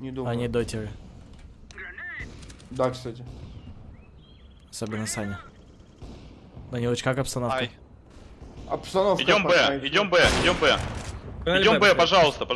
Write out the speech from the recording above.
Не а думаю. Они дотеры. Да, кстати. Особенно Саня. Данилыч, как обстановка? Ай. Обстановка. Идем Б, идем Б, идем Б. Идем Б, пожалуйста, пожалуйста.